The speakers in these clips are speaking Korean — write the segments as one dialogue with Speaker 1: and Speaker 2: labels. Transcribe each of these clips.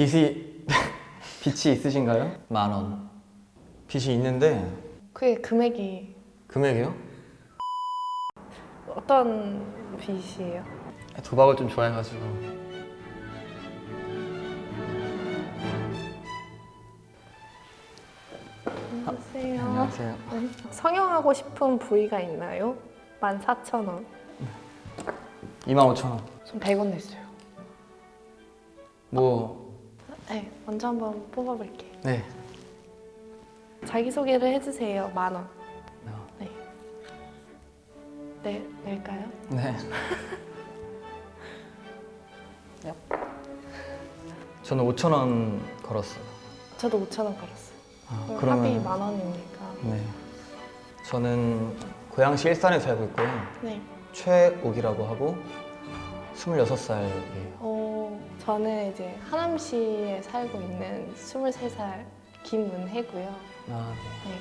Speaker 1: 빚이 빚이 있으신가요? 만 원. 빚이 있는데
Speaker 2: 그게 금액이
Speaker 1: 금액이요?
Speaker 2: 어떤 빚이에요?
Speaker 1: 도박을 좀 좋아해가지고
Speaker 2: 안녕하세요.
Speaker 1: 안녕하세요.
Speaker 2: 네. 성형하고 싶은 부위가 있나요? 14,000원.
Speaker 1: 25,000원.
Speaker 2: 전 100원 냈어요.
Speaker 1: 뭐
Speaker 2: 네, 먼저 한번 뽑아볼게요.
Speaker 1: 네.
Speaker 2: 자기소개를 해주세요. 만 원.
Speaker 1: 어,
Speaker 2: 네. 네, 낼까요?
Speaker 1: 네. 저는 5,000원 걸었어요.
Speaker 2: 저도 5,000원 걸었어요.
Speaker 1: 아,
Speaker 2: 합이
Speaker 1: 그러면
Speaker 2: 만 원이니까.
Speaker 1: 네. 저는 고양시 일산에 살고 있고요.
Speaker 2: 네.
Speaker 1: 최옥이라고 하고 26살이에요.
Speaker 2: 어, 저는 이제 하남시에 살고 있는 23살 김은혜고요.
Speaker 1: 아, 네.
Speaker 2: 네.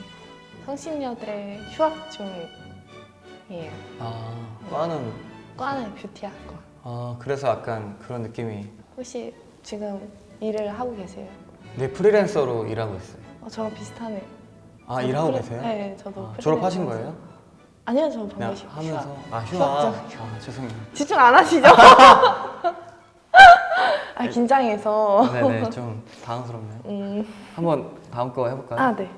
Speaker 2: 성신여대 휴학 중이에요.
Speaker 1: 아, 과는
Speaker 2: 과는 뷰티학과.
Speaker 1: 아, 그래서 약간 그런 느낌이
Speaker 2: 혹시 지금 일을 하고 계세요?
Speaker 1: 네, 프리랜서로 일하고 있어요.
Speaker 2: 어, 저랑 비슷하네요.
Speaker 1: 아, 일하고
Speaker 2: 프리-
Speaker 1: 계세요?
Speaker 2: 네, 저도.
Speaker 1: 아, 졸업하신. 거예요?
Speaker 2: 아니요, 저
Speaker 1: 그냥
Speaker 2: 방금
Speaker 1: 하면서
Speaker 2: 휴학.
Speaker 1: 아, 휴학. 아, 죄송해요.
Speaker 2: 집중 안 하시죠? 아, 긴장해서.
Speaker 1: 네, 네. 좀 당황스럽네요.
Speaker 2: 음,
Speaker 1: 한번 다음 거 해볼까요?
Speaker 2: 아, 네.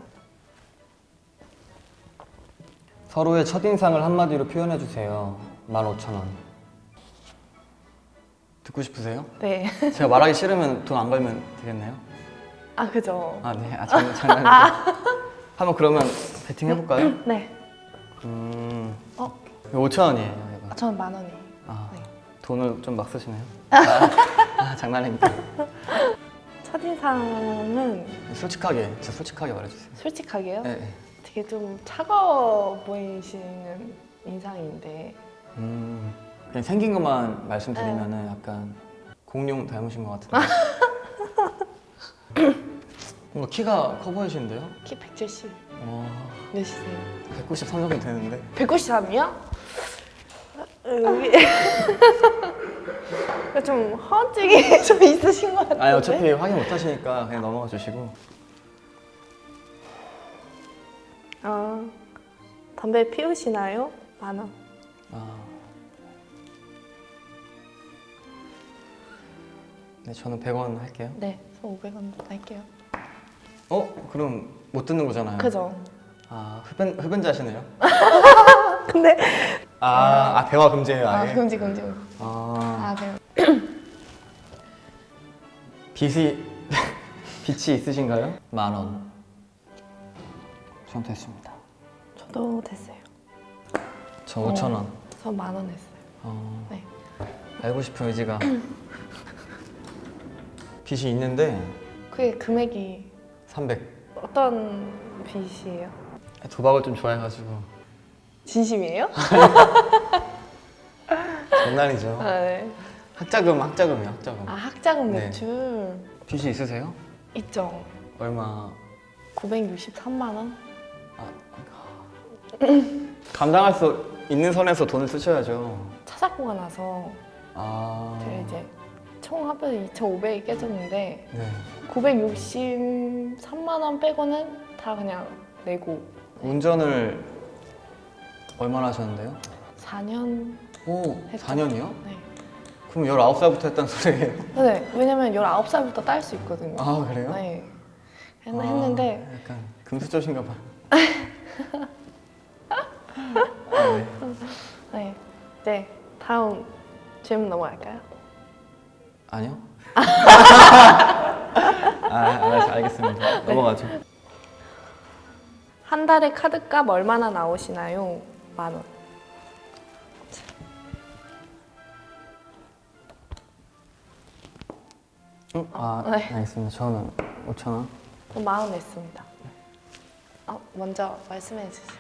Speaker 1: 서로의 첫인상을 한마디로 표현해 주세요. 15,000원. 듣고 싶으세요?
Speaker 2: 네.
Speaker 1: 제가 말하기 싫으면 돈 안 걸면 되겠나요?
Speaker 2: 아, 그죠.
Speaker 1: 아, 네. 아, 장난, 장난이죠. 한번 그러면 배팅 해볼까요?
Speaker 2: 네.
Speaker 1: 음,
Speaker 2: 어,
Speaker 1: 5,000원이에요,
Speaker 2: 아. 저는 만 원이에요.
Speaker 1: 아,
Speaker 2: 네.
Speaker 1: 돈을 좀 막 쓰시네요. 아, 아, 장난입니다.
Speaker 2: 첫인상은
Speaker 1: 솔직하게, 진짜 솔직하게 말해주세요.
Speaker 2: 솔직하게요?
Speaker 1: 네. 네.
Speaker 2: 되게 좀 차가워 보이시는 인상인데
Speaker 1: 음, 그냥 생긴 것만 말씀드리면은
Speaker 2: 네.
Speaker 1: 약간 공룡 닮으신 것 같은데. 뭔가 키가 커 보이시는데요?
Speaker 2: 키 170
Speaker 1: 와,
Speaker 2: 몇이세요?
Speaker 1: 193 정도 되는데.
Speaker 2: 193이요? 여기 좀 허언증이 좀 있으신 것 같은데
Speaker 1: 아니 어차피 확인 못 하시니까 그냥 넘어가 주시고.
Speaker 2: 아, 담배 피우시나요? 만 원.
Speaker 1: 아. 네, 저는 100원 할게요.
Speaker 2: 네, 저 500원 할게요.
Speaker 1: 어? 그럼 못 듣는 거잖아요.
Speaker 2: 그죠?
Speaker 1: 아, 흡연, 흡연자시네요?
Speaker 2: 근데
Speaker 1: 아, 아 대화 금지예요,
Speaker 2: 아
Speaker 1: 아예?
Speaker 2: 금지 금지.
Speaker 1: 아,
Speaker 2: 아 네.
Speaker 1: 빚이, 빚이 있으신가요? 만 원. 전 됐습니다.
Speaker 2: 저도 됐어요.
Speaker 1: 저 5천 원.
Speaker 2: 저 만원 했어요.
Speaker 1: 어,
Speaker 2: 네.
Speaker 1: 알고 싶은 의지가. 빚이 있는데
Speaker 2: 그게 금액이
Speaker 1: 300.
Speaker 2: 어떤 빚이에요?
Speaker 1: 도박을 좀 좋아해가지고.
Speaker 2: 진심이에요?
Speaker 1: 장난이죠.
Speaker 2: 아, 네.
Speaker 1: 학자금, 학자금이요, 학자금.
Speaker 2: 아 학자금
Speaker 1: 네.
Speaker 2: 매출
Speaker 1: 빚이 있으세요?
Speaker 2: 있죠.
Speaker 1: 얼마?
Speaker 2: 963만 원?
Speaker 1: 아, 감당할 수 있는 선에서 돈을 쓰셔야죠.
Speaker 2: 차사고가 나서
Speaker 1: 아,
Speaker 2: 제가 이제 총 합해서 2,500이 깨졌는데
Speaker 1: 네.
Speaker 2: 963만 원 빼고는 다 그냥 내고
Speaker 1: 운전을 얼마나 하셨는데요?
Speaker 2: 4년
Speaker 1: 오,
Speaker 2: 했죠.
Speaker 1: 4년이요?
Speaker 2: 네.
Speaker 1: 그럼 19살부터 했단 소리예요?
Speaker 2: 네, 왜냐면 19살부터 딸 수 있거든요.
Speaker 1: 아, 그래요?
Speaker 2: 네. 했,
Speaker 1: 아,
Speaker 2: 했는데
Speaker 1: 약간 금수저신가 봐. 아, 네.
Speaker 2: 네. 네. 다음 질문 넘어갈까요?
Speaker 1: 아니요? 아, 알겠습니다. 넘어가죠.
Speaker 2: 한 달에 카드값 얼마나 나오시나요? 만 원.
Speaker 1: 응? 아,
Speaker 2: 네.
Speaker 1: 알겠습니다. 저는 5,000원.
Speaker 2: 만원 냈습니다. 어, 먼저 말씀해 주세요.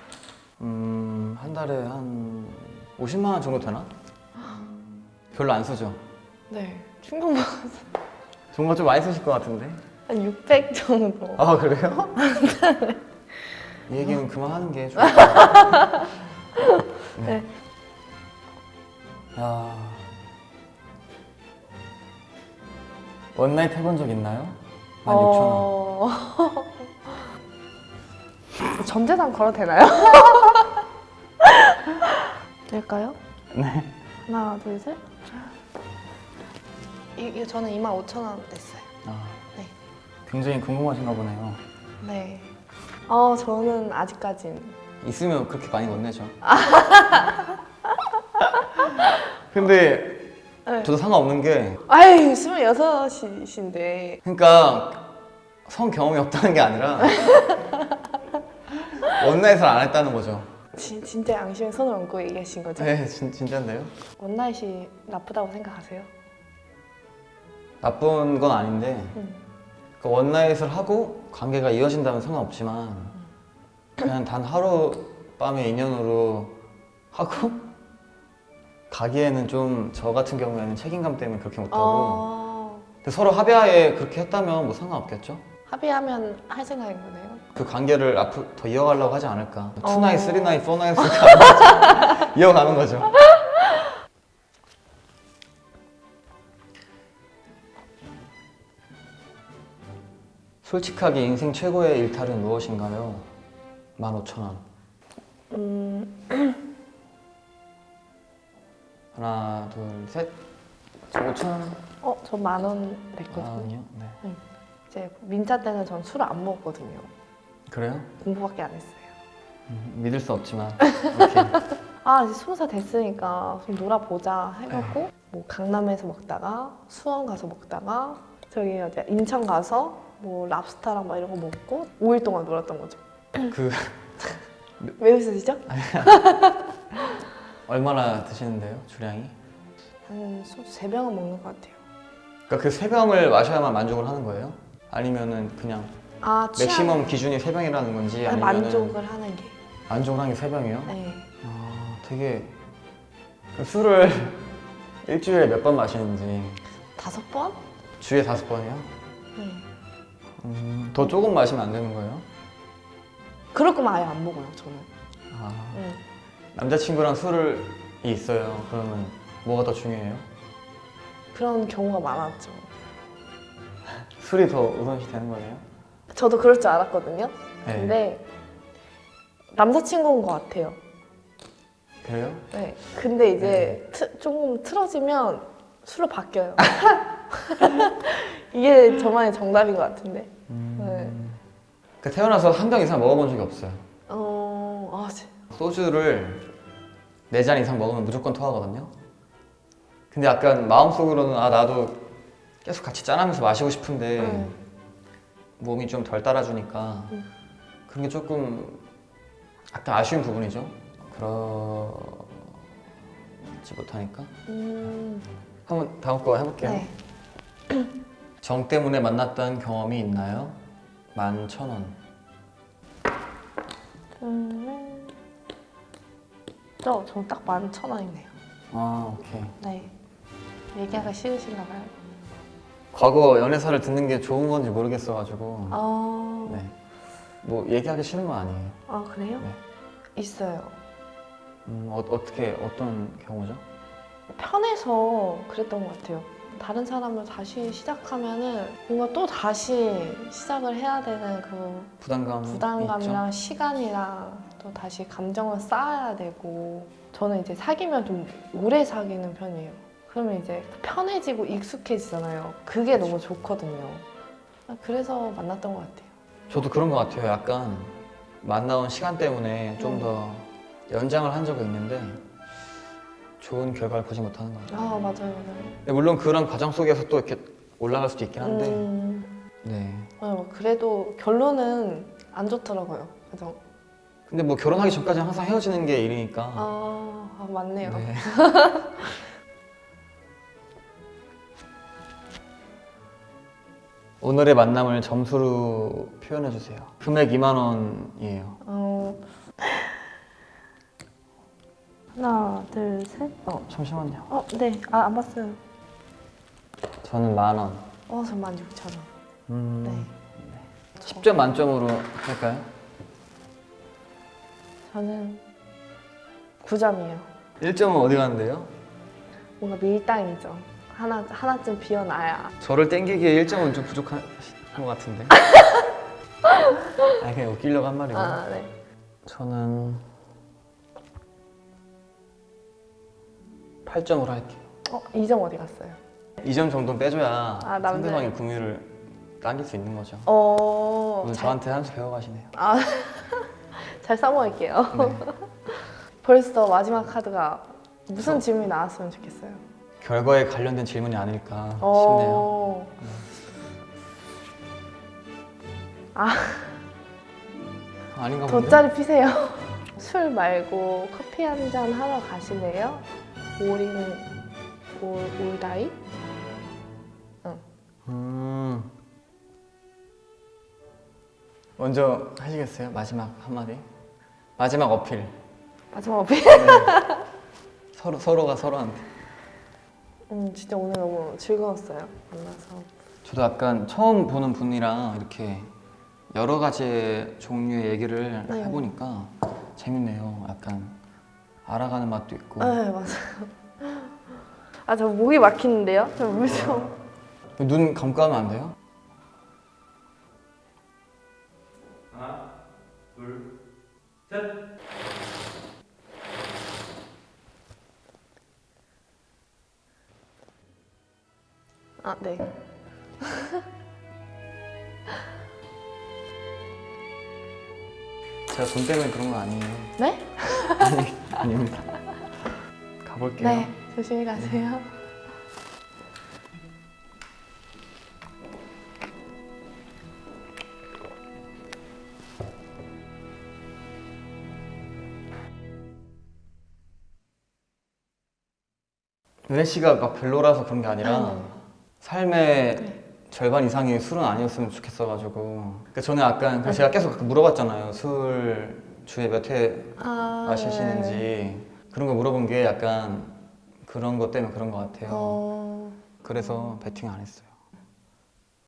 Speaker 1: 음, 한 달에 한 50만 원 정도 되나? 별로 안 쓰죠?
Speaker 2: 네. 충분히
Speaker 1: 정말 좀 많이 쓰실 것 같은데?
Speaker 2: 한 600 정도.
Speaker 1: 아, 그래요? 이 얘기는 그만하는 게 좋을 것 같아요. 네.
Speaker 2: 네.
Speaker 1: 야. 원나잇 해본 적 있나요? 16,000원.
Speaker 2: 어... 전 재산 걸어도 되나요? 될까요?
Speaker 1: 네.
Speaker 2: 하나, 둘, 셋. 이, 저는 2만 5천 원 냈어요.
Speaker 1: 아,
Speaker 2: 네.
Speaker 1: 굉장히 궁금하신가 보네요.
Speaker 2: 네. 어, 저는 아직까진
Speaker 1: 있으면 그렇게 많이 못 내죠. 근데
Speaker 2: 네.
Speaker 1: 저도 상관없는 게
Speaker 2: 아유, 26이신데.
Speaker 1: 그러니까 성 경험이 없다는 게 아니라 원나잇을 안 했다는 거죠.
Speaker 2: 진, 진짜 양심에 손을 얹고 얘기하신 거죠?
Speaker 1: 네, 진, 진짜인데요?
Speaker 2: 원나잇이 나쁘다고 생각하세요?
Speaker 1: 나쁜 건 아닌데
Speaker 2: 음.
Speaker 1: 그 one night을 하고 관계가 이어진다면 상관없지만 그냥 단 하루 밤의 인연으로 하고 가기에는 좀 저 같은 경우에는 책임감 때문에 그렇게 못하고
Speaker 2: 어,
Speaker 1: 근데 서로 합의하에 그렇게 했다면 뭐 상관없겠죠?
Speaker 2: 합의하면 할 생각인 거네요.
Speaker 1: 그 관계를 앞으로 더 이어가려고 하지 않을까
Speaker 2: 어.
Speaker 1: 투나잇, 쓰리나잇, 포나잇을 이어가는 거죠 솔직하게 인생 최고의 일탈은 무엇인가요? 15,000원
Speaker 2: 음,
Speaker 1: 하나 둘셋 5,000원
Speaker 2: 어, 저 만 원 냈거든요.
Speaker 1: 아니요 네.
Speaker 2: 이제 민자 때는 전 술을 안 먹었거든요.
Speaker 1: 그래요?
Speaker 2: 공부밖에 안 했어요.
Speaker 1: 음, 믿을 수 없지만
Speaker 2: 아, 이제 스무 살 됐으니까 좀 놀아보자 해갖고 뭐 강남에서 먹다가 수원 가서 먹다가 저기 어디 인천 가서 뭐 랍스타랑 막 이런 거 먹고 5일 동안 놀았던 거죠.
Speaker 1: 그
Speaker 2: 왜 웃으시죠?
Speaker 1: 얼마나 드시는데요 주량이?
Speaker 2: 한 소주 세 병은 먹는 것 같아요.
Speaker 1: 그러니까 그세 병을 마셔야만 만족을 하는 거예요? 아니면은 그냥
Speaker 2: 아, 취향
Speaker 1: 맥시멈 기준이 세 병이라는 건지
Speaker 2: 아니,
Speaker 1: 아니면
Speaker 2: 만족을 하는 게.
Speaker 1: 만족을 하는 게세 병이요?
Speaker 2: 네.
Speaker 1: 아 되게 그 술을 일주일에 몇 번 마시는지
Speaker 2: 다섯 번?
Speaker 1: 주에 다섯 번이요?
Speaker 2: 네.
Speaker 1: 음, 더 조금 마시면 안 되는 거예요?
Speaker 2: 그럴 거면 아예 안 먹어요, 저는.
Speaker 1: 아,
Speaker 2: 네.
Speaker 1: 남자친구랑 술을 있어요 그러면 뭐가 더 중요해요?
Speaker 2: 그런 경우가 많았죠.
Speaker 1: 술이 더 우선시 되는 거네요?
Speaker 2: 저도 그럴 줄 알았거든요.
Speaker 1: 네.
Speaker 2: 근데 남자친구인 것 같아요.
Speaker 1: 그래요?
Speaker 2: 네. 근데 이제 트- 조금 틀어지면 술로 바뀌어요. 이게 저만의 정답인 것 같은데.
Speaker 1: 그 태어나서 한 병 이상 먹어본 적이 없어요
Speaker 2: 어, 아, 진-
Speaker 1: 소주를 네잔 이상 먹으면 무조건 토하거든요. 근데 약간 마음속으로는 아 나도 계속 같이 짠하면서 마시고 싶은데
Speaker 2: 음.
Speaker 1: 몸이 좀 덜 따라주니까
Speaker 2: 음.
Speaker 1: 그런 게 조금 약간 아쉬운 부분이죠. 그러지 못하니까
Speaker 2: 음,
Speaker 1: 한번 다음 거 해볼게요.
Speaker 2: 네.
Speaker 1: 정 때문에 만났던 경험이 있나요? 만 천 원.
Speaker 2: 저, 저는 딱만천 원이네요.
Speaker 1: 아 오케이.
Speaker 2: 네. 얘기하기가 싫으신가 봐요.
Speaker 1: 과거 연애사를 듣는 게 좋은 건지 모르겠어가지고
Speaker 2: 아,
Speaker 1: 네. 뭐 얘기하기 싫은 건 아니에요.
Speaker 2: 아 그래요?
Speaker 1: 네.
Speaker 2: 있어요.
Speaker 1: 음, 어, 어떻게 어떤 경우죠?
Speaker 2: 편해서 그랬던 것 같아요. 다른 사람을 다시 시작하면은 뭔가 또 다시 시작을 해야 되는 그
Speaker 1: 부담감
Speaker 2: 부담감이랑 시간이랑 또 다시 감정을 쌓아야 되고 저는 이제 사귀면 좀 오래 사귀는 편이에요. 그러면 이제 편해지고 익숙해지잖아요. 그게 너무 좋거든요. 그래서 만났던 것 같아요.
Speaker 1: 저도 그런 것 같아요. 약간 만나온 시간 때문에 좀
Speaker 2: 음.
Speaker 1: 더 연장을 한 적은 있는데 좋은 결과를 보지 못하는 것 같아요.
Speaker 2: 아 맞아요, 맞아요.
Speaker 1: 근데 물론 그런 과정 속에서 또 이렇게 올라갈 수도 있긴 한데
Speaker 2: 음,
Speaker 1: 네.
Speaker 2: 어, 그래도 결론은 안 좋더라고요. 그죠?
Speaker 1: 근데 뭐 결혼하기 전까지는 항상 헤어지는 게 일이니까
Speaker 2: 아, 아, 맞네요.
Speaker 1: 네. 오늘의 만남을 점수로 표현해 주세요. 금액 2만 원이에요.
Speaker 2: 어... 하나, 둘, 셋.
Speaker 1: 어, 잠시만요.
Speaker 2: 어, 네. 아, 안 봤어요.
Speaker 1: 저는 만 원.
Speaker 2: 어, 저만 6천 원.
Speaker 1: 음,
Speaker 2: 네.
Speaker 1: 10점 만점으로 할까요?
Speaker 2: 저는 9점이에요.
Speaker 1: 1점은 어디 가는데요?
Speaker 2: 뭔가 밀당이죠. 하나 하나쯤 비워놔야.
Speaker 1: 저를 땡기기에 1점은 좀 부족한 것 같은데. 아니 그냥 웃기려고 한 말이고.
Speaker 2: 아 네.
Speaker 1: 저는 8점으로 할게요.
Speaker 2: 어, 2점 어디 갔어요?
Speaker 1: 2점 정도 빼줘야
Speaker 2: 아.
Speaker 1: 상대방의 궁유를 당길 수 있는 거죠.
Speaker 2: 어,
Speaker 1: 오늘
Speaker 2: 잘,
Speaker 1: 저한테 한 수 배워가시네요.
Speaker 2: 아, 잘 써먹을게요.
Speaker 1: 네.
Speaker 2: 벌써 마지막 카드가 무슨 질문이 나왔으면 좋겠어요.
Speaker 1: 결과에 관련된 질문이 아닐까 싶네요.
Speaker 2: 어,
Speaker 1: 아닌가 본데?
Speaker 2: 돗자리 피세요. 술 말고 커피 한 잔 하러 가실래요? 올인 올 올다이?
Speaker 1: 먼저 하시겠어요? 마지막 한마디? 마지막 어필.
Speaker 2: 마지막 어필.
Speaker 1: 서로, 서로가 서로한테.
Speaker 2: 음, 진짜 오늘 너무 즐거웠어요. 만나서.
Speaker 1: 저도 약간 처음 보는 분이랑 이렇게 여러 가지 종류의 얘기를
Speaker 2: 네.
Speaker 1: 해보니까 재밌네요. 약간 알아가는 맛도 있고.
Speaker 2: 네, 맞아요. 아, 저 목이 막히는데요? 저물 좀.
Speaker 1: 눈 감고 하면 안 돼요?
Speaker 2: 아, 네.
Speaker 1: 제가 돈 때문에 그런 건 아니에요.
Speaker 2: 네?
Speaker 1: 아니, 아닙니다. 가볼게요.
Speaker 2: 네. 조심히 가세요.
Speaker 1: 은혜 씨가 막 별로라서 그런 게 아니라
Speaker 2: 네.
Speaker 1: 삶의
Speaker 2: 네.
Speaker 1: 절반 이상이 술은 아니었으면 좋겠어가지고. 그러니까 저는 약간 그래서 제가 계속 물어봤잖아요. 술 주에 몇 회
Speaker 2: 아,
Speaker 1: 마시시는지.
Speaker 2: 네.
Speaker 1: 그런 거 물어본 게 약간 그런 것 때문에 그런 것 같아요.
Speaker 2: 어...
Speaker 1: 그래서 베팅 안 했어요